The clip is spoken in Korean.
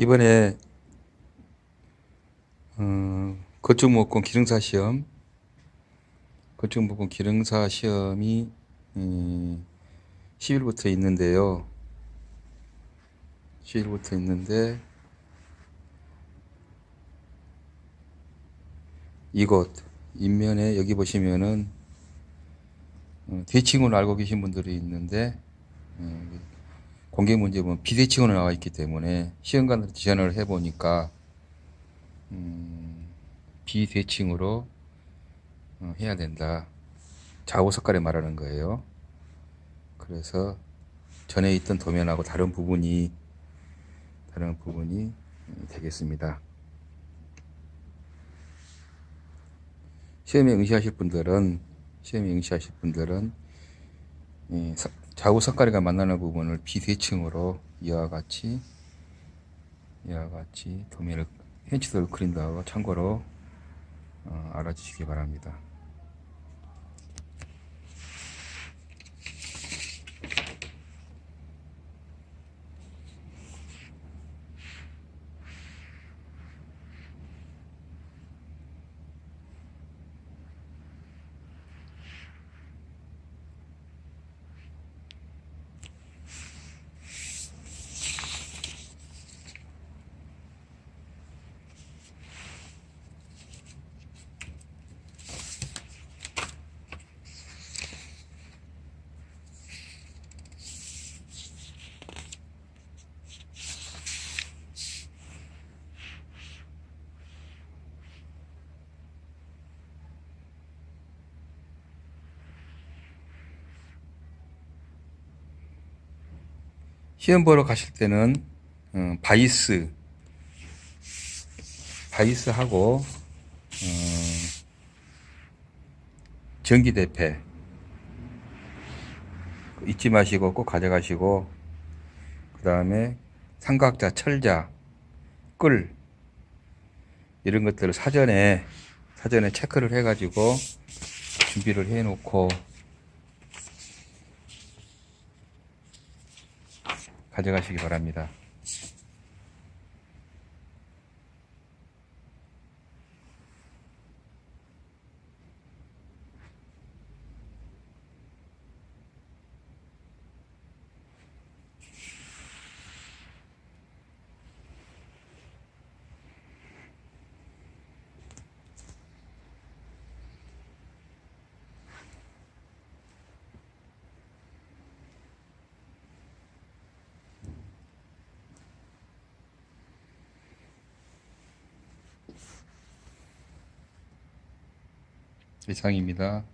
이번에 어, 건축목공 기능사 시험 건축목공 기능사 시험이 음, 10일부터 있는데요. 10일부터 있는데 이곳 인면에 여기 보시면은 어, 대칭으로 알고 계신 분들이 있는데 어, 공개 문제 보면 비대칭으로 나와 있기 때문에 시험관한테 지원을 해보니까 음, 비대칭으로 어, 해야 된다. 좌우 색깔에 말하는 거예요. 그래서 전에 있던 도면하고 다른 부분이 다른 부분이 음, 되겠습니다. 시험에 응시하실 분들은 시험에 응시하실 분들은 이 사- 좌우 색깔이가 만나는 부분을 비대칭으로 이와 같이 이와 같이 도면을 hen치도를 그린다고 참고로 어, 알아주시기 바랍니다. 시험 보러 가실 때는 어, 바이스 바이스 하고 어, 전기 대패 잊지 마시고 꼭 가져가시고 그 다음에 삼각자, 철자, 끌 이런 것들을 사전에 사전에 체크를 해가지고 준비를 해놓고 가져가시기 바랍니다. 이상입니다.